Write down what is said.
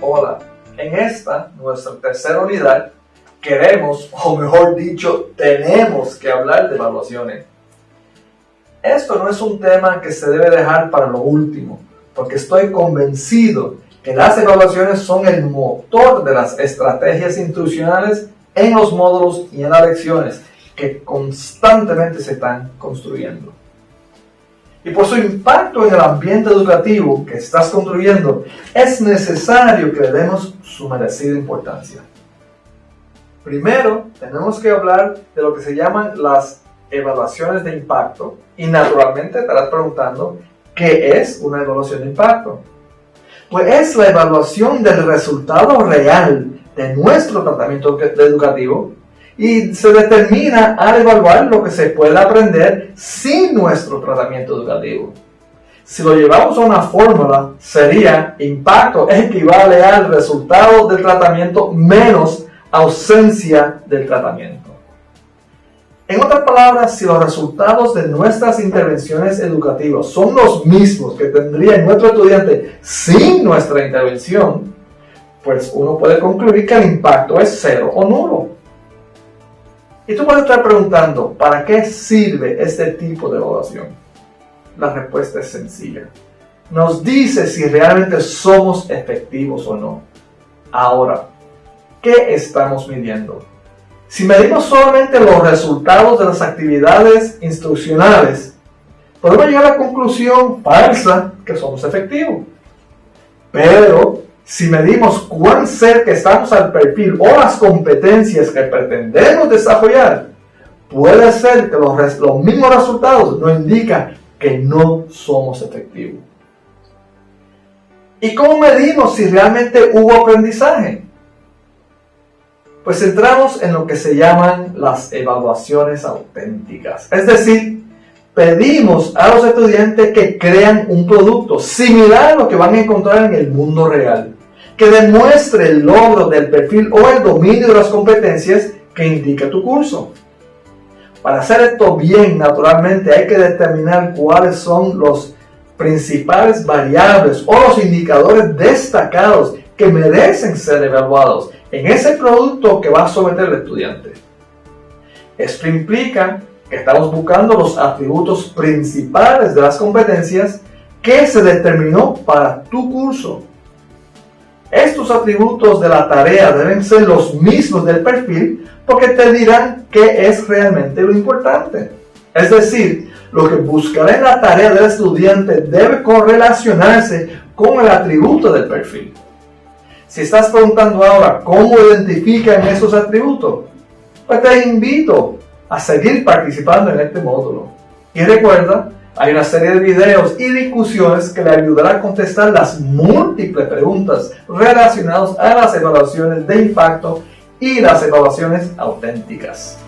Hola, en esta, nuestra tercera unidad, queremos, o mejor dicho, tenemos que hablar de evaluaciones. Esto no es un tema que se debe dejar para lo último, porque estoy convencido que las evaluaciones son el motor de las estrategias institucionales en los módulos y en las lecciones que constantemente se están construyendo. Y por su impacto en el ambiente educativo que estás construyendo, es necesario que le demos su merecida importancia. Primero, tenemos que hablar de lo que se llaman las evaluaciones de impacto y naturalmente te estarás preguntando, ¿qué es una evaluación de impacto? Pues es la evaluación del resultado real de nuestro tratamiento educativo y se determina al evaluar lo que se puede aprender sin nuestro tratamiento educativo. Si lo llevamos a una fórmula, sería impacto equivale al resultado del tratamiento menos ausencia del tratamiento. En otras palabras, si los resultados de nuestras intervenciones educativas son los mismos que tendría nuestro estudiante sin nuestra intervención, pues uno puede concluir que el impacto es cero o nulo. Y tú puedes estar preguntando, ¿para qué sirve este tipo de evaluación? La respuesta es sencilla. Nos dice si realmente somos efectivos o no. Ahora, ¿qué estamos midiendo? Si medimos solamente los resultados de las actividades instruccionales, podemos llegar a la conclusión falsa que somos efectivos. Pero si medimos cuán cerca estamos al perfil o las competencias que pretendemos desarrollar, puede ser que los, los mismos resultados nos indican que no somos efectivos. ¿Y cómo medimos si realmente hubo aprendizaje? Pues entramos en lo que se llaman las evaluaciones auténticas. Es decir, pedimos a los estudiantes que crean un producto similar a lo que van a encontrar en el mundo real, que demuestre el logro del perfil o el dominio de las competencias que indica tu curso. Para hacer esto bien, naturalmente, hay que determinar cuáles son los principales variables o los indicadores destacados que merecen ser evaluados en ese producto que va a someter el estudiante. Esto implica estamos buscando los atributos principales de las competencias que se determinó para tu curso. Estos atributos de la tarea deben ser los mismos del perfil porque te dirán qué es realmente lo importante. Es decir, lo que buscará en la tarea del estudiante debe correlacionarse con el atributo del perfil. Si estás preguntando ahora cómo identifican esos atributos, pues te invito a seguir participando en este módulo. Y recuerda, hay una serie de videos y discusiones que le ayudarán a contestar las múltiples preguntas relacionadas a las evaluaciones de impacto y las evaluaciones auténticas.